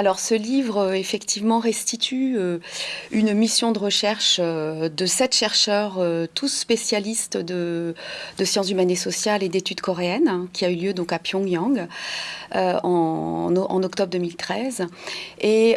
Alors ce livre, effectivement, restitue une mission de recherche de sept chercheurs, tous spécialistes de, sciences humaines et sociales et d'études coréennes, hein, qui a eu lieu donc à Pyongyang en, octobre 2013. Et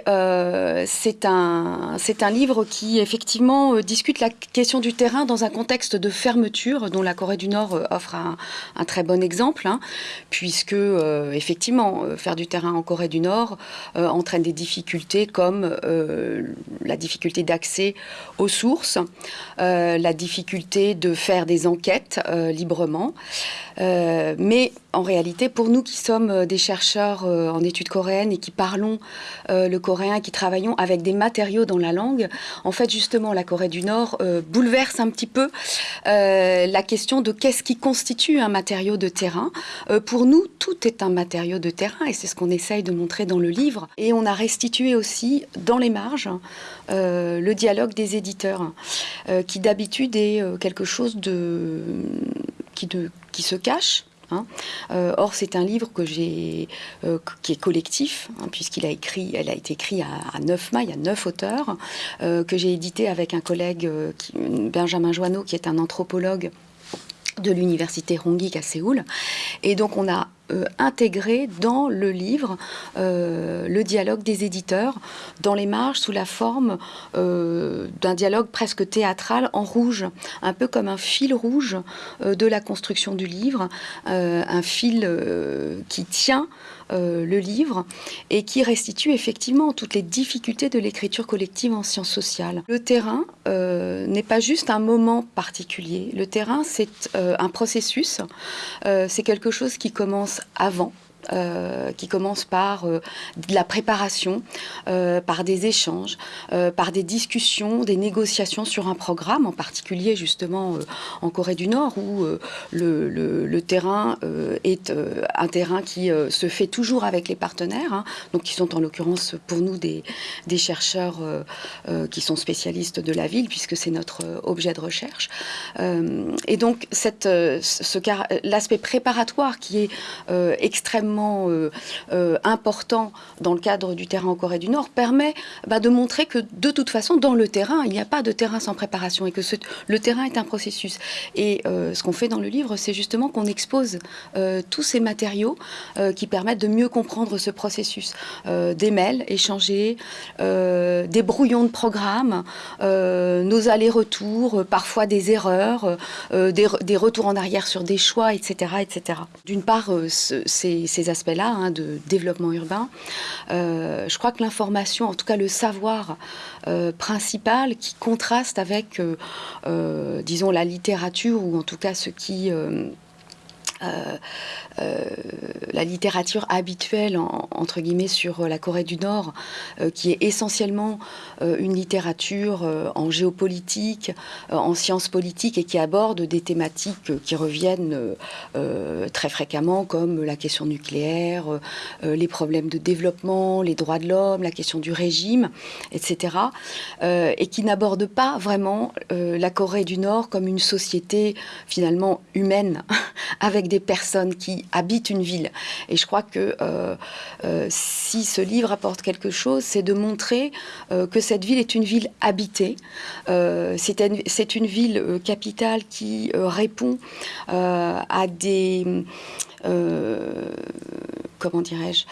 c'est un, un livre qui, effectivement, discute la question du terrain dans un contexte de fermeture dont la Corée du Nord offre un, très bon exemple, hein, puisque euh, effectivement, euh, faire du terrain en Corée du Nord euh, entraîne des difficultés comme la difficulté d'accès aux sources, la difficulté de faire des enquêtes librement. Mais en réalité, pour nous qui sommes des chercheurs en études coréennes et qui parlons le coréen, qui travaillons avec des matériaux dans la langue, en fait, justement, la Corée du Nord bouleverse un petit peu la question de qu'est-ce qui constitue un matériau de terrain. pour nous, tout est un matériau de terrain et c'est ce qu'on essaye de montrer dans le livre. Et on a restitué aussi dans les marges euh, le dialogue des éditeurs, euh, qui d'habitude est euh, quelque chose de, qui, se cache. Hein. or, c'est un livre j'ai, qui est collectif, hein, puisqu'il a a été écrit à, neuf mailles, à neuf auteurs, que j'ai édité avec un collègue, Benjamin Joanneau, qui est un anthropologue de l'université Hongik à Séoul. Et donc on a euh, intégré dans le livre euh, le dialogue des éditeurs dans les marges sous la forme euh, d'un dialogue presque théâtral en rouge, un peu comme un fil rouge de la construction du livre, un fil qui tient le livre et qui restitue effectivement toutes les difficultés de l'écriture collective en sciences sociales. Le terrain n'est pas juste un moment particulier. Le terrain, c'est un processus. c'est quelque chose qui commence avant euh, qui commence par euh, de la préparation, euh, par des échanges, par des discussions, des négociations sur un programme, en particulier justement en Corée du Nord, où le, terrain est un terrain qui se fait toujours avec les partenaires, hein, donc qui sont en l'occurrence pour nous des, chercheurs qui sont spécialistes de la ville, puisque c'est notre objet de recherche. et donc l'aspect préparatoire qui est extrêmement euh, euh, important dans le cadre du terrain en Corée du Nord permet bah, de montrer que de toute façon, dans le terrain, il n'y a pas de terrain sans préparation et que le terrain est un processus. Et euh, ce qu'on fait dans le livre, c'est justement qu'on expose tous ces matériaux qui permettent de mieux comprendre ce processus. des mails échangés, des brouillons de programmes, nos allers-retours, parfois des erreurs, des, retours en arrière sur des choix, etc. etc. D'une part, ces, ces aspects-là hein, de développement urbain. Euh, je crois que l'information, en tout cas le savoir euh, principal, qui contraste avec, euh, disons, la littérature, ou en tout cas ce qui la littérature habituelle, entre guillemets, sur la Corée du Nord, euh, qui est essentiellement une littérature en géopolitique, en sciences politiques, et qui aborde des thématiques qui reviennent très fréquemment, comme la question nucléaire, les problèmes de développement, les droits de l'homme, la question du régime, etc., et qui n'aborde pas vraiment la Corée du Nord comme une société finalement humaine, avec des personnes qui habitent une ville. Et je crois que euh, euh, si ce livre apporte quelque chose, c'est de montrer euh, que cette ville est une ville habitée. c'est une ville capitale qui répond à des... comment dirais-je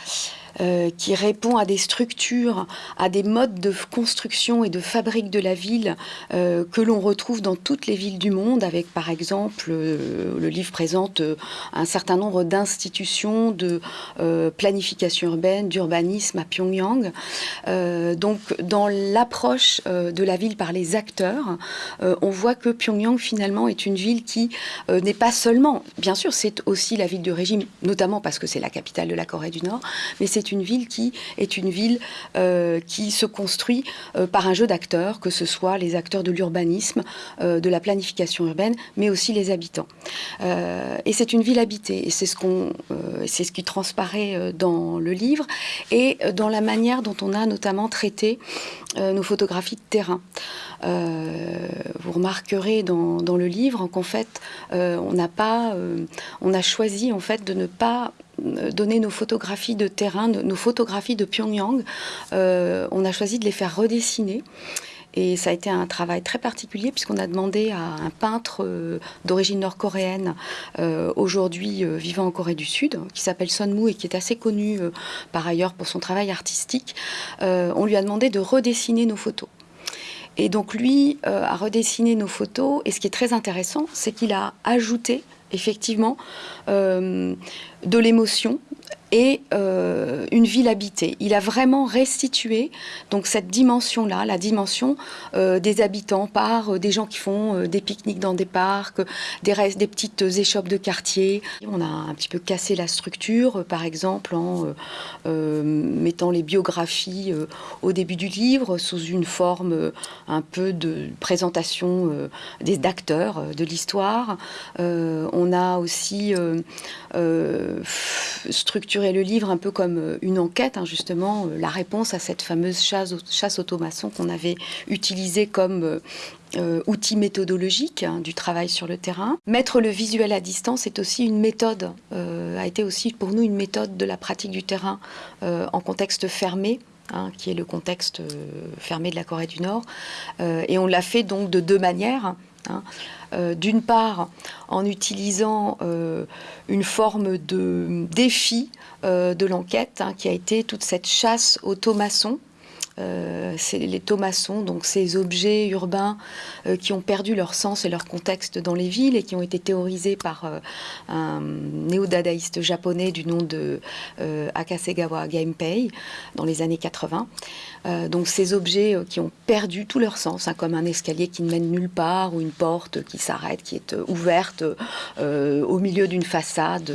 euh, qui répond à des structures, à des modes de construction et de fabrique de la ville euh, que l'on retrouve dans toutes les villes du monde, avec par exemple, euh, le livre présente un certain nombre d'institutions de planification urbaine, d'urbanisme à Pyongyang. donc dans l'approche de la ville par les acteurs, on voit que Pyongyang finalement est une ville qui n'est pas seulement, bien sûr c'est aussi la ville du régime, notamment parce que c'est la capitale de la Corée du Nord, mais c'est une ville qui est une ville euh, qui se construit euh, par un jeu d'acteurs, que ce soit les acteurs de l'urbanisme, euh, de la planification urbaine, mais aussi les habitants. et c'est une ville habitée, et c'est ce, qu'on, c'est ce qui transparaît dans le livre, et dans la manière dont on a notamment traité nos photographies de terrain. vous remarquerez dans, dans le livre qu'en fait, on n'a pas, on a choisi en fait de ne pas donné nos photographies de terrain, nos photographies de Pyongyang, on a choisi de les faire redessiner. Et ça a été un travail très particulier puisqu'on a demandé à un peintre euh, d'origine nord-coréenne, euh, aujourd'hui euh, vivant en Corée du Sud, qui s'appelle Son Moo et qui est assez connu par ailleurs pour son travail artistique, on lui a demandé de redessiner nos photos. Et donc lui a redessiné nos photos. Et ce qui est très intéressant, c'est qu'il a ajouté effectivement de l'émotion et euh, une ville habitée. Il a vraiment restitué donc cette dimension-là, la dimension euh, des habitants par euh, des gens qui font des pique-niques dans des parcs, des, petites échoppes de quartier. On a un petit peu cassé la structure, par exemple en mettant les biographies au début du livre sous une forme un peu de présentation des d'acteurs de l'histoire. on a aussi structuré le livre un peu comme euh, une enquête, hein, justement, euh, la réponse à cette fameuse chasse, chasse qu'on avait utilisée comme euh, outil méthodologique hein, du travail sur le terrain. Mettre le visuel à distance est aussi une méthode, a été aussi pour nous une méthode de la pratique du terrain en contexte fermé. Hein, qui est le contexte fermé de la Corée du Nord. et on l'a fait donc de deux manières. Hein. Euh, d'une part, en utilisant euh, une forme de défi euh, de l'enquête, hein, qui a été toute cette chasse aux Thomassons, euh, c'est les thomassons, donc ces objets urbains euh, qui ont perdu leur sens et leur contexte dans les villes et qui ont été théorisés par euh, un néo-dadaïste japonais du nom de Akasegawa Genpei dans les années 80. donc ces objets qui ont perdu tout leur sens, hein, comme un escalier qui ne mène nulle part ou une porte qui s'arrête, qui est ouverte au milieu d'une façade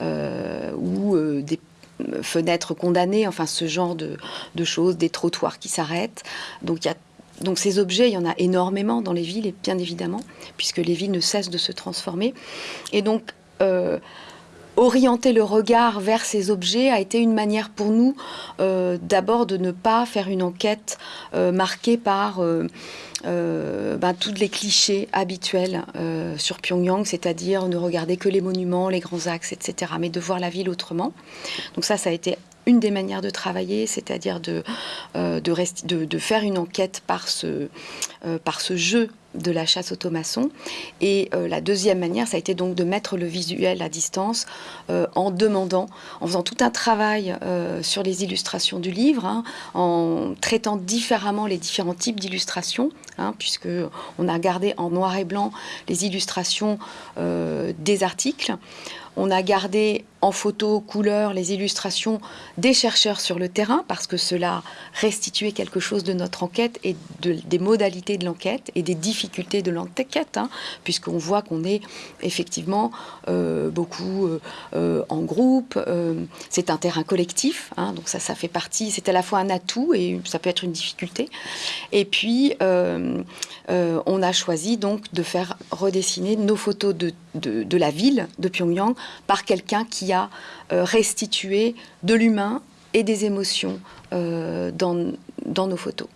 ou des fenêtres condamnées, enfin ce genre de, choses, des trottoirs qui s'arrêtent. Donc il y a donc ces objets, il y en a énormément dans les villes, et bien évidemment, puisque les villes ne cessent de se transformer. Et donc, euh, orienter le regard vers ces objets a été une manière pour nous, euh, d'abord, de ne pas faire une enquête euh, marquée par euh, ben, tous les clichés habituels sur Pyongyang, c'est-à-dire ne regarder que les monuments, les grands axes, etc., mais de voir la ville autrement. Donc ça, ça a été une des manières de travailler, c'est-à-dire de, faire une enquête par ce jeu de la chasse automaçon. Et euh, la deuxième manière, ça a été donc de mettre le visuel à distance euh, en demandant, en faisant tout un travail euh, sur les illustrations du livre, hein, en traitant différemment les différents types d'illustrations, hein, puisque on a gardé en noir et blanc les illustrations des articles. On a gardé en photo, couleur, les illustrations des chercheurs sur le terrain, parce que cela restituait quelque chose de notre enquête et des modalités de l'enquête et des difficultés de l'enquête, hein, puisqu'on voit qu'on est effectivement euh, beaucoup euh, euh, en groupe. c'est un terrain collectif, hein, donc ça, ça fait partie, c'est à la fois un atout et ça peut être une difficulté. Et puis, on a choisi donc de faire redessiner nos photos de, la ville de Pyongyang par quelqu'un qui a restitué de l'humain et des émotions dans nos photos.